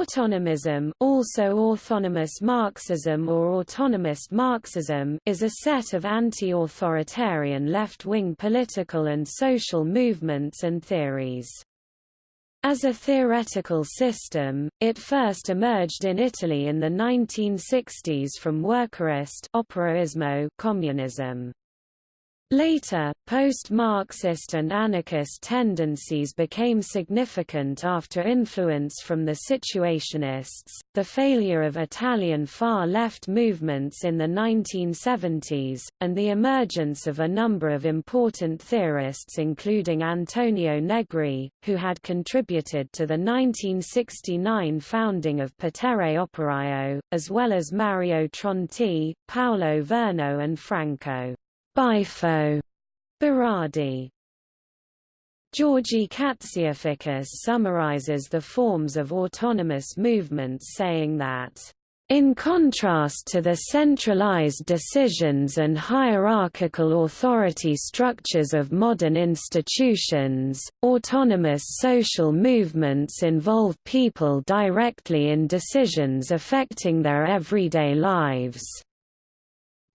Autonomism also autonomous Marxism or autonomist Marxism is a set of anti-authoritarian left-wing political and social movements and theories. As a theoretical system, it first emerged in Italy in the 1960s from workerist operaismo communism. Later, post-Marxist and anarchist tendencies became significant after influence from the Situationists, the failure of Italian far-left movements in the 1970s, and the emergence of a number of important theorists including Antonio Negri, who had contributed to the 1969 founding of Potere Operaio, as well as Mario Tronti, Paolo Virno and Franco. Bifo Berardi Georgi Katsiaficas summarizes the forms of autonomous movements saying that in contrast to the centralized decisions and hierarchical authority structures of modern institutions, autonomous social movements involve people directly in decisions affecting their everyday lives.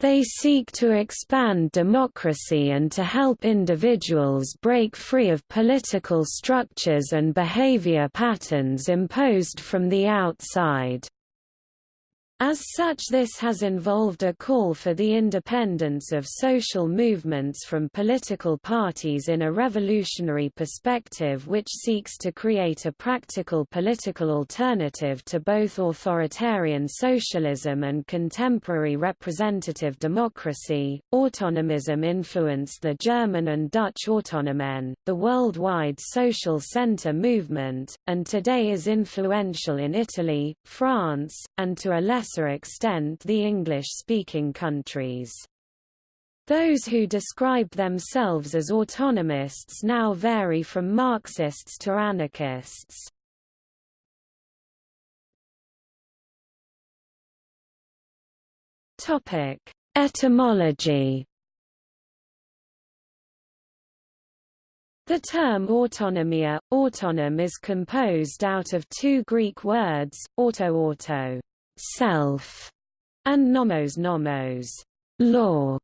They seek to expand democracy and to help individuals break free of political structures and behavior patterns imposed from the outside. As such this has involved a call for the independence of social movements from political parties in a revolutionary perspective which seeks to create a practical political alternative to both authoritarian socialism and contemporary representative democracy. Autonomism influenced the German and Dutch Autonomen, the worldwide social center movement, and today is influential in Italy, France, and to a less lesser extent the English-speaking countries. Those who describe themselves as autonomists now vary from Marxists to anarchists. Topic: Etymology The term autonomia, autonom is composed out of two Greek words, auto-auto, self, and nomos nomos, law,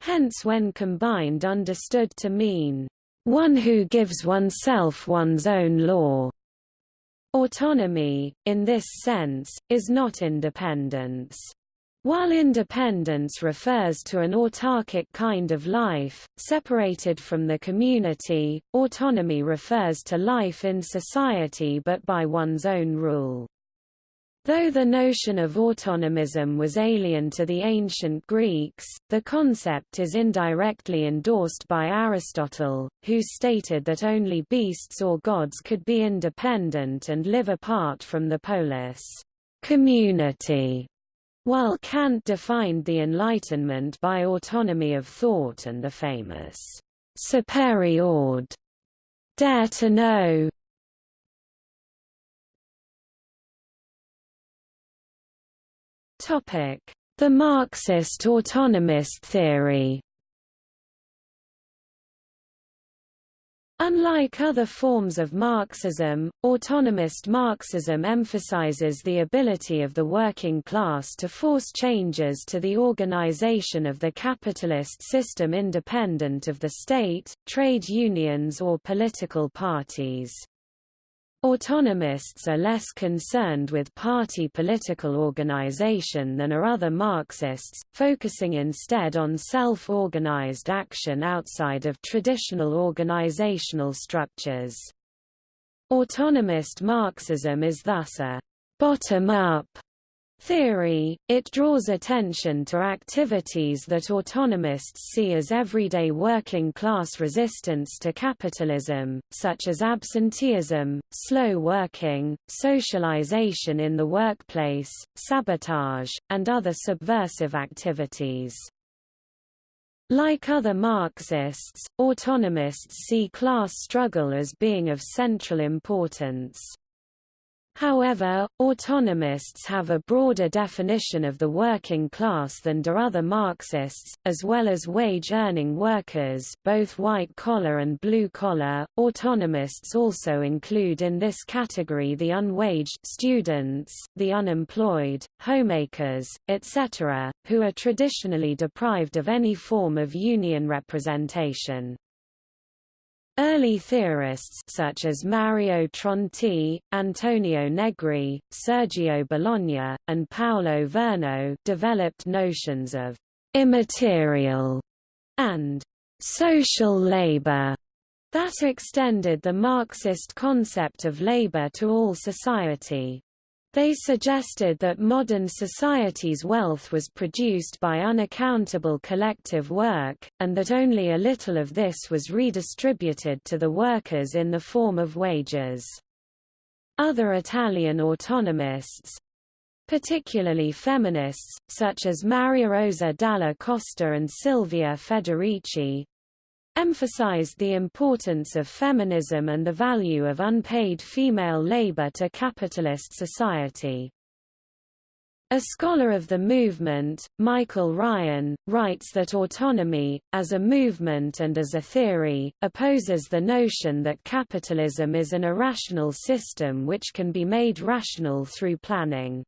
hence when combined understood to mean one who gives oneself one's own law. Autonomy, in this sense, is not independence. While independence refers to an autarkic kind of life, separated from the community, autonomy refers to life in society but by one's own rule. Though the notion of autonomism was alien to the ancient Greeks, the concept is indirectly endorsed by Aristotle, who stated that only beasts or gods could be independent and live apart from the polis community. While Kant defined the Enlightenment by autonomy of thought and the famous sapere aude dare to know The Marxist autonomist theory Unlike other forms of Marxism, autonomist Marxism emphasizes the ability of the working class to force changes to the organization of the capitalist system independent of the state, trade unions or political parties. Autonomists are less concerned with party political organization than are other Marxists, focusing instead on self-organized action outside of traditional organizational structures. Autonomist Marxism is thus a bottom-up theory, it draws attention to activities that autonomists see as everyday working-class resistance to capitalism, such as absenteeism, slow working, socialization in the workplace, sabotage, and other subversive activities. Like other Marxists, autonomists see class struggle as being of central importance. However, autonomists have a broader definition of the working class than do other Marxists, as well as wage-earning workers both white-collar and blue-collar. Autonomists also include in this category the unwaged students, the unemployed, homemakers, etc., who are traditionally deprived of any form of union representation. Early theorists such as Mario Tronti, Antonio Negri, Sergio Bologna, and Paolo Virno developed notions of immaterial and social labor that extended the Marxist concept of labor to all society. They suggested that modern society's wealth was produced by unaccountable collective work, and that only a little of this was redistributed to the workers in the form of wages. Other Italian autonomists, particularly feminists, such as Maria Rosa Dalla Costa and Silvia Federici, emphasized the importance of feminism and the value of unpaid female labor to capitalist society. A scholar of the movement, Michael Ryan, writes that autonomy, as a movement and as a theory, opposes the notion that capitalism is an irrational system which can be made rational through planning.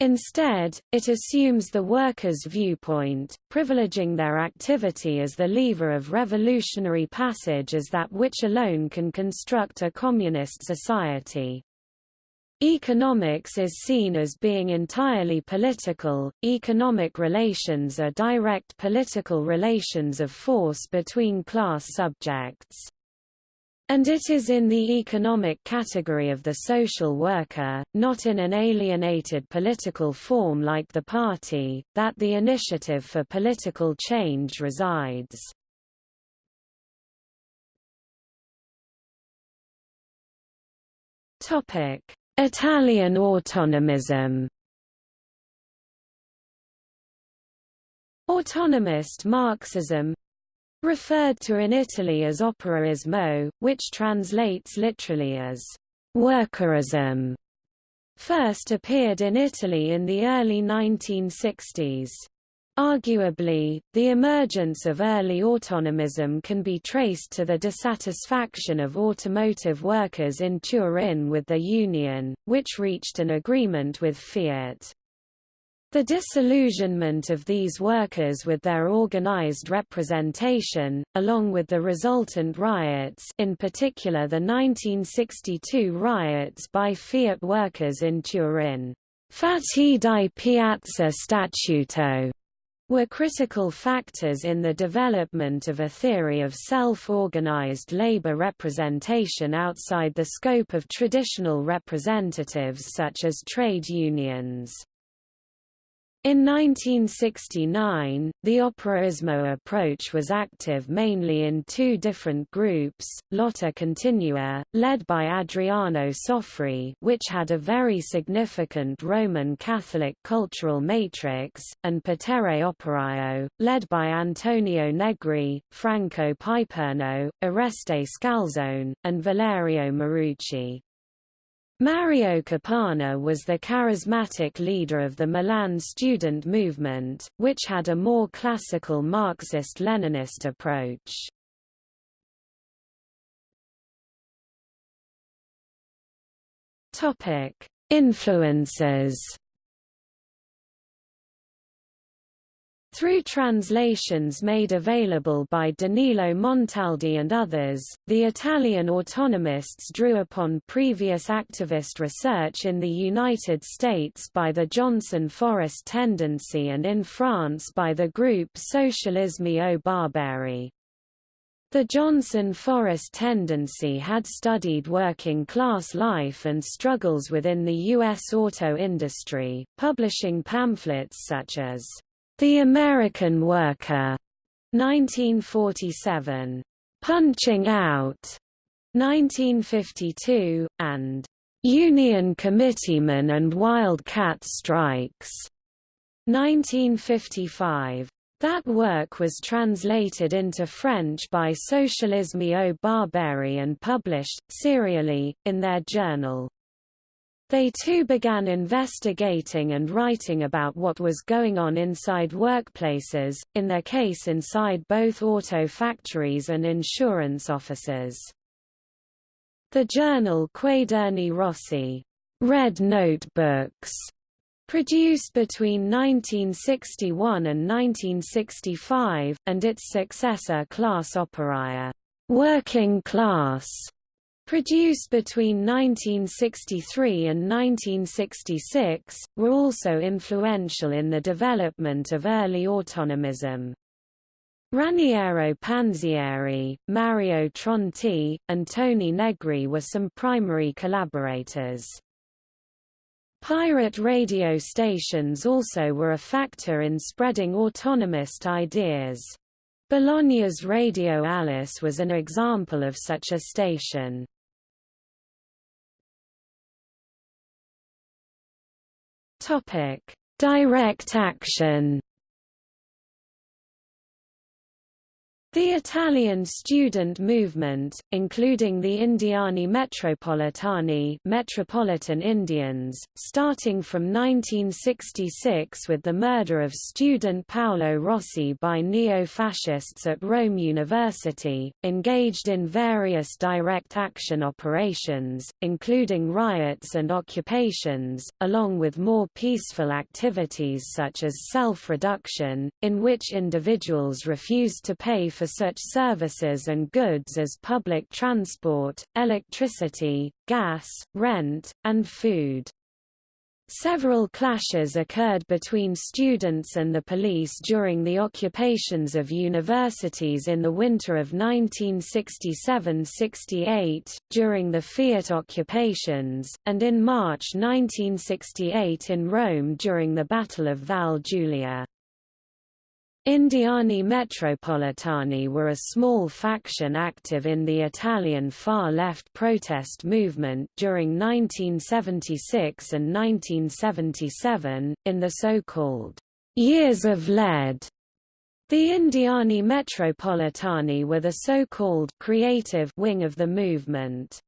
Instead, it assumes the workers' viewpoint, privileging their activity as the lever of revolutionary passage as that which alone can construct a communist society. Economics is seen as being entirely political. Economic relations are direct political relations of force between class subjects. And it is in the economic category of the social worker, not in an alienated political form like the party, that the initiative for political change resides. Italian autonomism Autonomist Marxism referred to in Italy as operaismo, which translates literally as workerism, first appeared in Italy in the early 1960s. Arguably, the emergence of early autonomism can be traced to the dissatisfaction of automotive workers in Turin with the union, which reached an agreement with Fiat. The disillusionment of these workers with their organized representation, along with the resultant riots in particular the 1962 riots by Fiat workers in Turin, Fatti di Piazza Statuto, were critical factors in the development of a theory of self-organized labor representation outside the scope of traditional representatives such as trade unions. In 1969, the operaismo approach was active mainly in two different groups, Lotta Continua, led by Adriano Sofri which had a very significant Roman Catholic cultural matrix, and Potere Operaio, led by Antonio Negri, Franco Piperno, Oreste Scalzone, and Valerio Morucci. Mario Capanna was the charismatic leader of the Milan student movement, which had a more classical Marxist-Leninist approach. Influences Through translations made available by Danilo Montaldi and others, the Italian autonomists drew upon previous activist research in the United States by the Johnson Forest Tendency and in France by the group Socialisme ou Barbarie. The Johnson Forest Tendency had studied working class life and struggles within the U.S. auto industry, publishing pamphlets such as the American Worker, 1947. Punching Out, 1952, and Union Committeemen and Wildcat Strikes, 1955. That work was translated into French by Socialisme ou Barbarie and published, serially, in their journal. They too began investigating and writing about what was going on inside workplaces, in their case inside both auto factories and insurance offices. The journal Quaderni Rossi Red Notebooks, produced between 1961 and 1965, and its successor Classe Operaia Working Class produced between 1963 and 1966, were also influential in the development of early autonomism. Raniero Panzieri, Mario Tronti, and Toni Negri were some primary collaborators. Pirate radio stations also were a factor in spreading autonomist ideas. Bologna's Radio Alice was an example of such a station. Topic: Direct action. The Italian student movement, including the Indiani Metropolitani Metropolitan Indians, starting from 1966 with the murder of student Paolo Rossi by neo-fascists at Rome University, engaged in various direct action operations, including riots and occupations, along with more peaceful activities such as self-reduction, in which individuals refused to pay for such services and goods as public transport, electricity, gas, rent, and food. Several clashes occurred between students and the police during the occupations of universities in the winter of 1967–68, during the Fiat occupations, and in March 1968 in Rome during the Battle of Valle Giulia. Indiani Metropolitani were a small faction active in the Italian far-left protest movement during 1976 and 1977, in the so-called «Years of Lead». The Indiani Metropolitani were the so-called «creative» wing of the movement.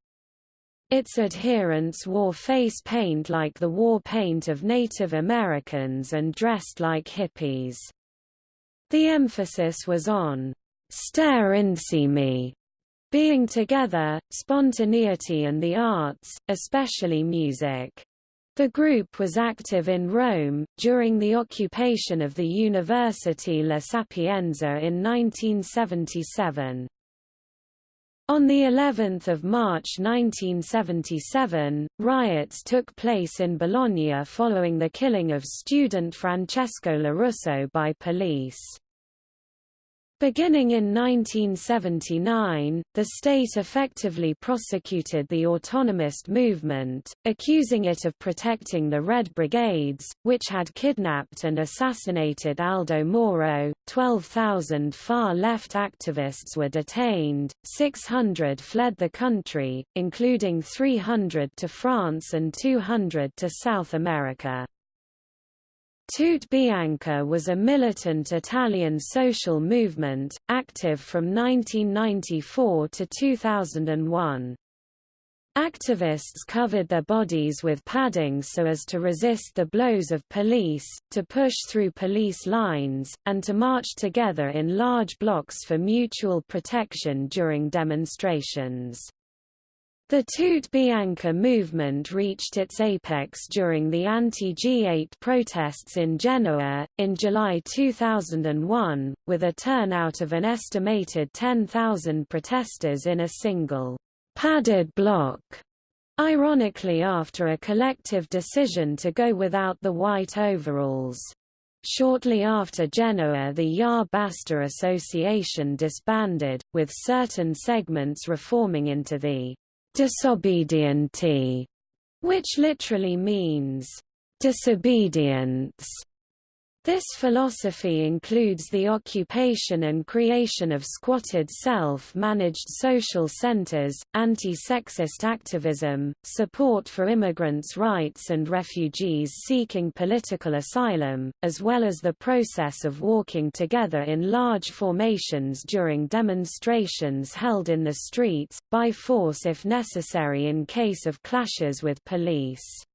Its adherents wore face paint like the war paint of Native Americans and dressed like hippies. The emphasis was on stare insieme, being together, spontaneity and the arts, especially music. The group was active in Rome, during the occupation of the University La Sapienza in 1977. On the 11th of March 1977, riots took place in Bologna following the killing of student Francesco Lorusso by police. Beginning in 1979, the state effectively prosecuted the autonomist movement, accusing it of protecting the Red Brigades, which had kidnapped and assassinated Aldo Moro. 12,000 far-left activists were detained, 600 fled the country, including 300 to France and 200 to South America. Tute Bianche was a militant Italian social movement, active from 1994 to 2001. Activists covered their bodies with padding so as to resist the blows of police, to push through police lines, and to march together in large blocks for mutual protection during demonstrations. The Tute Bianche movement reached its apex during the anti-G8 protests in Genoa, in July 2001, with a turnout of an estimated 10,000 protesters in a single, padded block, ironically after a collective decision to go without the white overalls. Shortly after Genoa the Ya Basta Association disbanded, with certain segments reforming into the disobedienti, which literally means disobedience. This philosophy includes the occupation and creation of squatted self-managed social centers, anti-sexist activism, support for immigrants' rights and refugees seeking political asylum, as well as the process of walking together in large formations during demonstrations held in the streets, by force if necessary in case of clashes with police.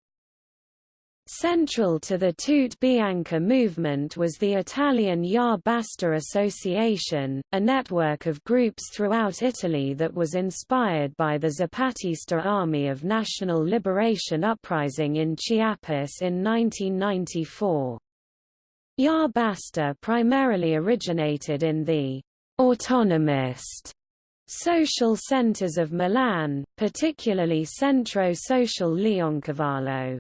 Central to the Tute Bianche movement was the Italian Ya Basta Association, a network of groups throughout Italy that was inspired by the Zapatista Army of National Liberation uprising in Chiapas in 1994. Ya Basta primarily originated in the autonomist social centers of Milan, particularly Centro Sociale Leoncavallo.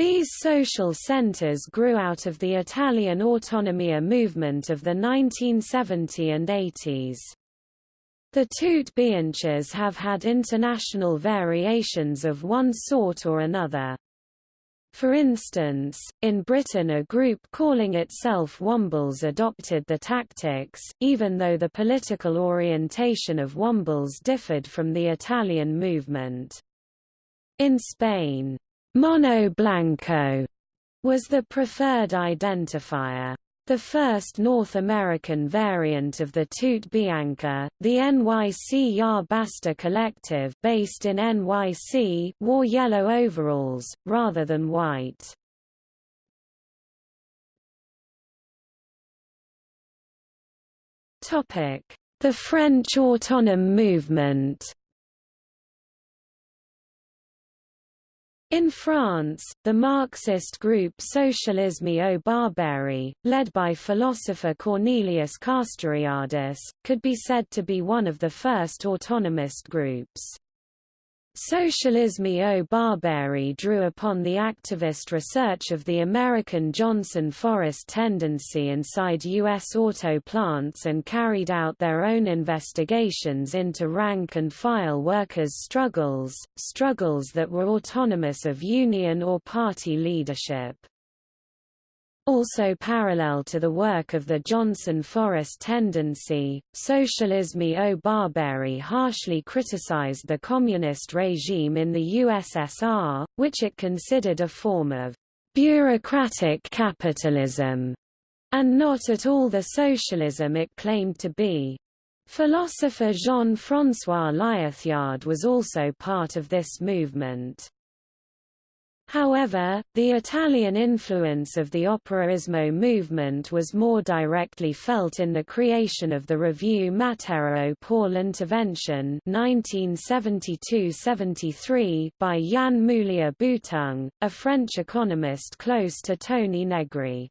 These social centers grew out of the Italian autonomia movement of the 1970 and 80s. The Tutte Bianches have had international variations of one sort or another. For instance, in Britain a group calling itself Wombles adopted the tactics, even though the political orientation of Wombles differed from the Italian movement. In Spain, Mono Blanco was the preferred identifier. The first North American variant of the Tute Bianche, the NYC Ya Basta Collective based in NYC, wore yellow overalls, rather than white. The French Autonome movement In France, the Marxist group Socialisme ou Barbarie, led by philosopher Cornelius Castoriadis, could be said to be one of the first autonomist groups. Socialisme ou Barbarie drew upon the activist research of the American Johnson Forest tendency inside U.S. auto plants and carried out their own investigations into rank-and-file workers' struggles, struggles that were autonomous of union or party leadership. Also parallel to the work of the Johnson Forest tendency, Socialisme ou Barbarie harshly criticized the communist regime in the USSR, which it considered a form of bureaucratic capitalism, and not at all the socialism it claimed to be. Philosopher Jean-François Lyotard was also part of this movement. However, the Italian influence of the Operaismo movement was more directly felt in the creation of the review Matériaux pour l'intervention 1972–73 by Yann Moulier-Boutang, a French economist close to Toni Negri.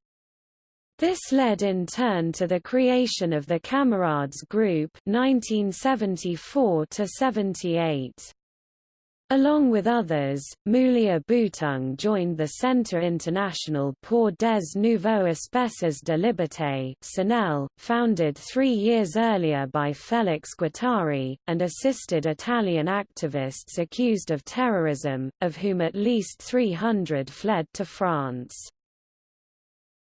This led in turn to the creation of the Camarades Group 1974 78. Along with others, Moulier Boutang joined the Centre International pour des Nouveaux Espaces de Liberté CINEL, founded three years earlier by Félix Guattari, and assisted Italian activists accused of terrorism, of whom at least 300 fled to France.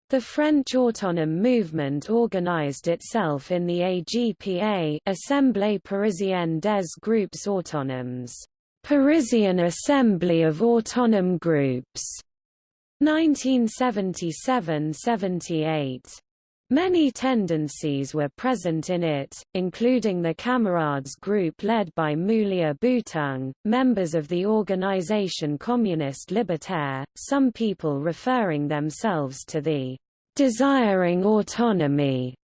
The French autonome movement organized itself in the AGPA Assemblée Parisienne des Groupes Autonomes. Parisian Assembly of Autonome Groups, 1977–78. Many tendencies were present in it, including the Camarades group led by Moulier Boutang, members of the organization Communiste Libertaire, some people referring themselves to the desiring autonomy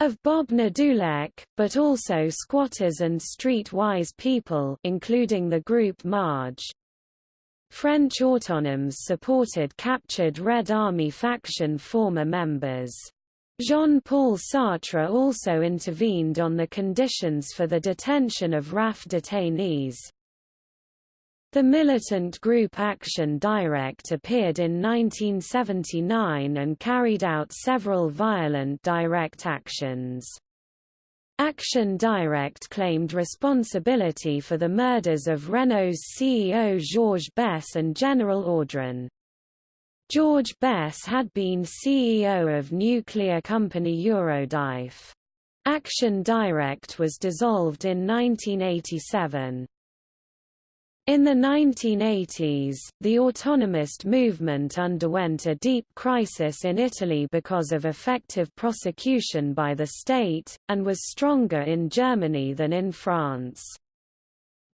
of Bob Nadoulek, but also squatters and street-wise people including the group Marge. French autonomes supported captured Red Army faction former members. Jean-Paul Sartre also intervened on the conditions for the detention of RAF detainees. The militant group Action Directe appeared in 1979 and carried out several violent direct actions. Action Directe claimed responsibility for the murders of Renault's CEO Georges Besse and General Audran. George Besse had been CEO of nuclear company Eurodif. Action Directe was dissolved in 1987. In the 1980s, the autonomist movement underwent a deep crisis in Italy because of effective prosecution by the state, and was stronger in Germany than in France.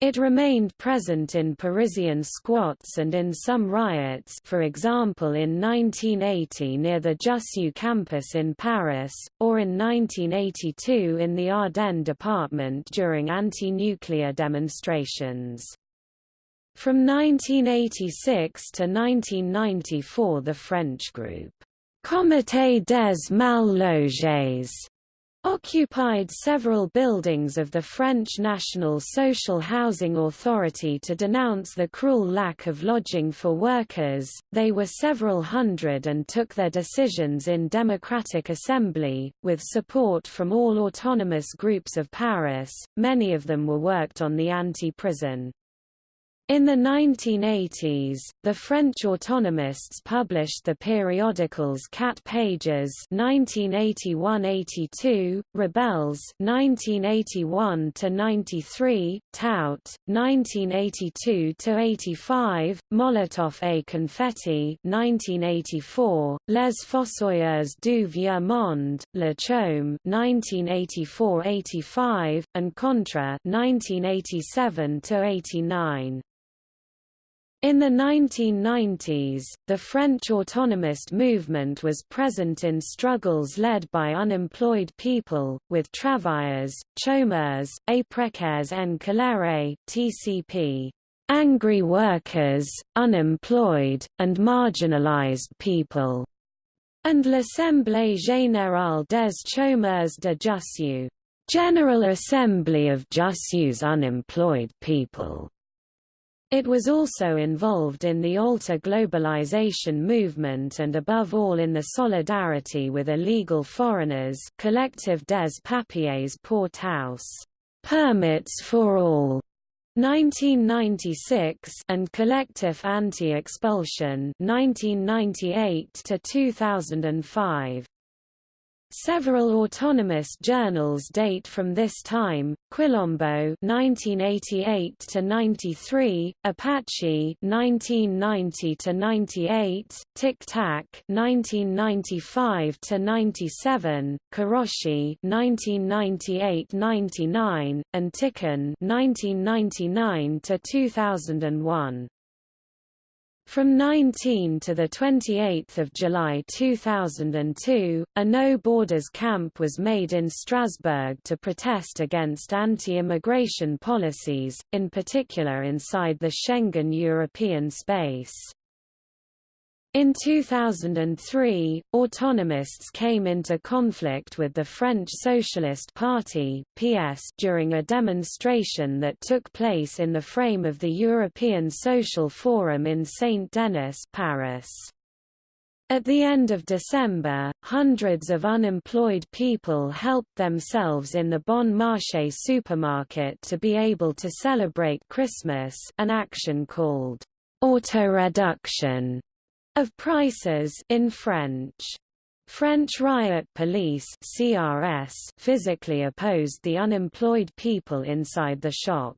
It remained present in Parisian squats and in some riots for example in 1980 near the Jussieu campus in Paris, or in 1982 in the Ardennes department during anti-nuclear demonstrations. From 1986 to 1994 the French group, Comité des Mal Logés occupied several buildings of the French National Social Housing Authority to denounce the cruel lack of lodging for workers. They were several hundred and took their decisions in democratic assembly, with support from all autonomous groups of Paris. Many of them were worked on the anti-prison in the 1980s, the French autonomists published the periodicals Cat Pages (1981–82), Rebelles (1981–93), Tout (1982–85), Molotov et Confetti (1984), Les Fossoyeurs du Vieux Monde, Le Chaume (1984–85), and Contra (1987–89). In the 1990s, the French autonomist movement was present in struggles led by unemployed people, with travailleurs, chômeurs, et précaires en colère TCP, angry workers, unemployed, and marginalized people, and l'Assemblée générale des chômeurs de Jussieu, General Assembly of Jussieu's unemployed people. It was also involved in the Alter globalization movement and above all in the solidarity with illegal foreigners Collective des Papiers pour tous Permits for All. 1996 and collective Anti-Expulsion 1998 to 2005 Several autonomous journals date from this time: Quilombo (1988 to 93), Apache (1990 to 98), Tic Tac (1995 to 97), Karoshi (1998–99), and Tiqqun (1999 to 2001). From 19 to 28 July 2002, a No Borders camp was made in Strasbourg to protest against anti-immigration policies, in particular inside the Schengen European space. In 2003, autonomists came into conflict with the French Socialist Party (PS) during a demonstration that took place in the frame of the European Social Forum in Saint-Denis, Paris. At the end of December, hundreds of unemployed people helped themselves in the Bon Marché supermarket to be able to celebrate Christmas an action called auto-reduction of prices in French. French riot police CRS physically opposed the unemployed people inside the shop.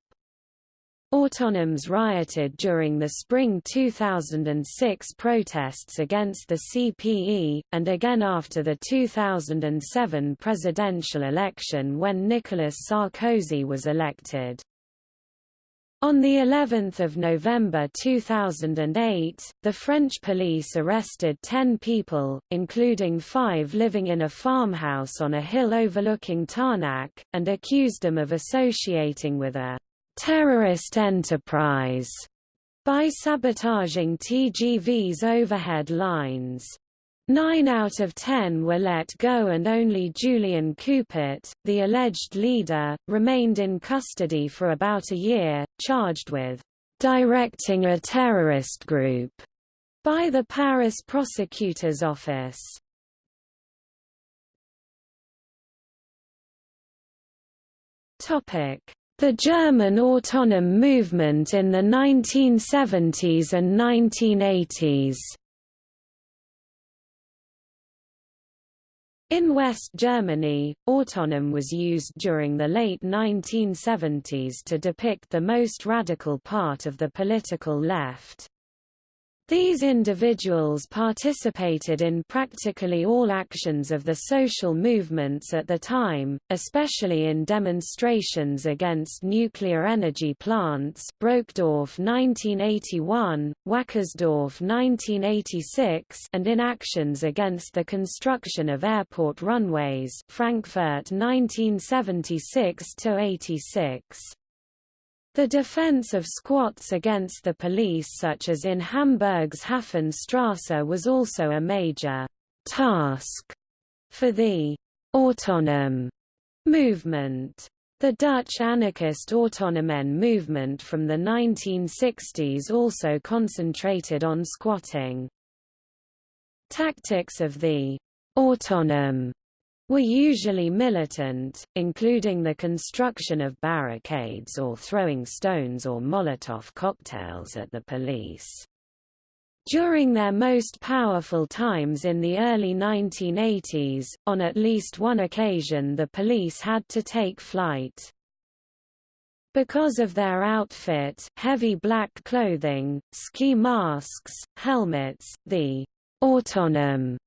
Autonoms rioted during the spring 2006 protests against the CPE, and again after the 2007 presidential election when Nicolas Sarkozy was elected. On the 11th of November 2008, the French police arrested 10 people, including 5 living in a farmhouse on a hill overlooking Tarnac, and accused them of associating with a terrorist enterprise by sabotaging TGV's overhead lines. Nine out of ten were let go and only Julien Coupat, the alleged leader, remained in custody for about a year, charged with directing a terrorist group by the Paris prosecutor's office. The German autonom movement in the 1970s and 1980s In West Germany, autonom was used during the late 1970s to depict the most radical part of the political left. These individuals participated in practically all actions of the social movements at the time, especially in demonstrations against nuclear energy plants Brokdorf 1981, Wackersdorf 1986 and in actions against the construction of airport runways Frankfurt 1976–86. The defense of squats against the police such as in Hamburg's Hafenstrasse was also a major task for the autonom movement. The Dutch anarchist Autonomen movement from the 1960s also concentrated on squatting. Tactics of the autonom were usually militant, including the construction of barricades or throwing stones or Molotov cocktails at the police. During their most powerful times in the early 1980s, on at least one occasion the police had to take flight. Because of their outfit heavy black clothing, ski masks, helmets, the autonom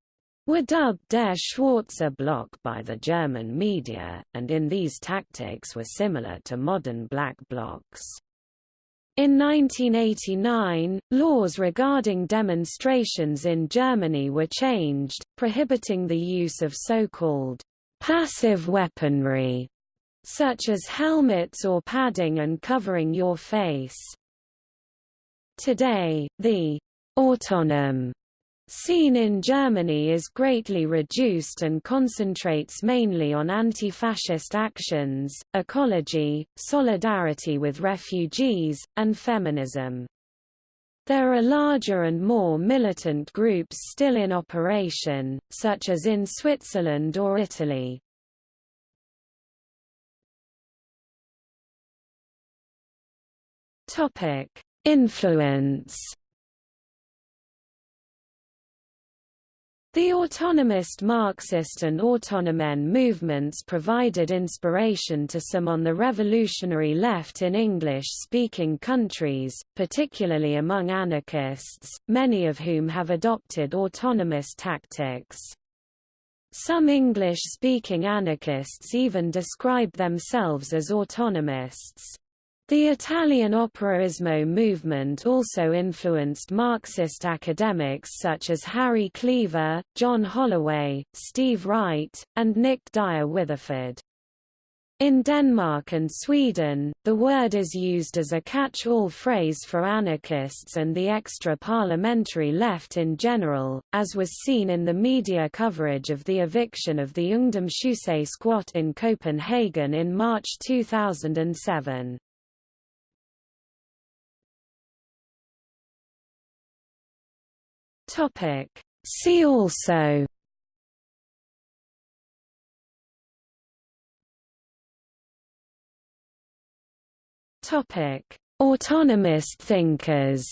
were dubbed Der Schwarzer Block by the German media, and in these tactics were similar to modern black blocs. In 1989, laws regarding demonstrations in Germany were changed, prohibiting the use of so-called passive weaponry, such as helmets or padding and covering your face. Today, the autonom Scene in Germany is greatly reduced and concentrates mainly on anti-fascist actions, ecology, solidarity with refugees, and feminism. There are larger and more militant groups still in operation, such as in Switzerland or Italy. Influence The autonomist Marxist and autonomen movements provided inspiration to some on the revolutionary left in English-speaking countries, particularly among anarchists, many of whom have adopted autonomous tactics. Some English-speaking anarchists even describe themselves as autonomists. The Italian Operaismo movement also influenced Marxist academics such as Harry Cleaver, John Holloway, Steve Wright, and Nick Dyer Witheford. In Denmark and Sweden, the word is used as a catch-all phrase for anarchists and the extra-parliamentary left in general, as was seen in the media coverage of the eviction of the Ungdomshuset squat in Copenhagen in March 2007. Topic. See also. Topic: Autonomist thinkers.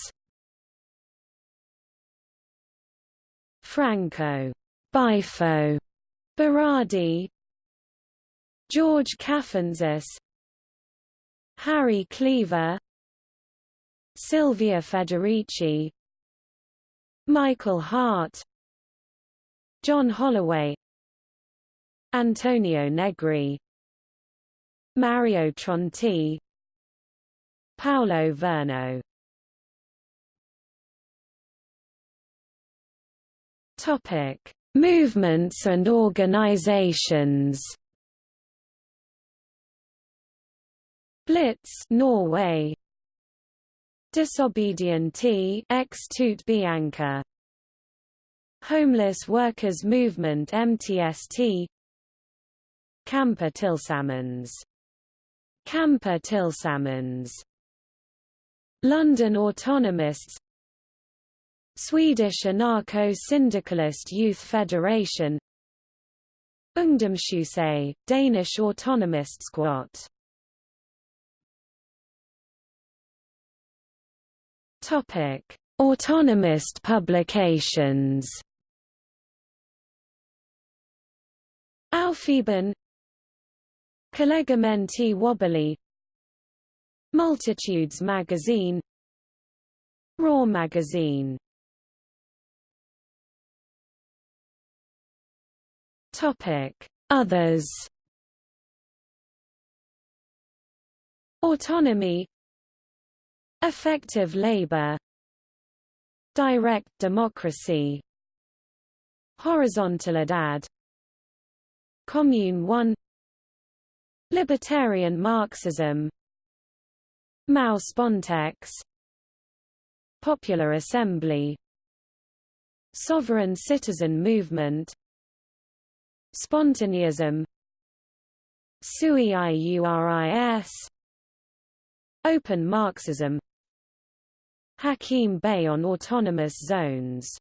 Franco, Bifo, Berardi, George Cafanzas, Harry Cleaver, Silvia Federici, Michael Hardt John Holloway Antonio Negri Mario Tronti Paolo Virno Topic: Movements and organizations. Blitz, Norway. Disobediente ex Tute Bianche. Homeless Workers Movement MTST Kämpa Tillsammans Kämpa Tillsammans London Autonomists. Swedish Anarcho-Syndicalist Youth Federation. Ungdomshuset, Danish Autonomist Squat Topic: Autonomist publications. Aufheben Collegamenti Wobbly. Multitudes Magazine. Raw Magazine. Topic. Others. Autonomy. Affective labor. Direct democracy. Horizontalidad Commune 1 Libertarian Marxism. Mao Spontex. Popular Assembly. Sovereign Citizen Movement. Spontaneism. Sui Iuris. Open Marxism Hakim Bey on autonomous zones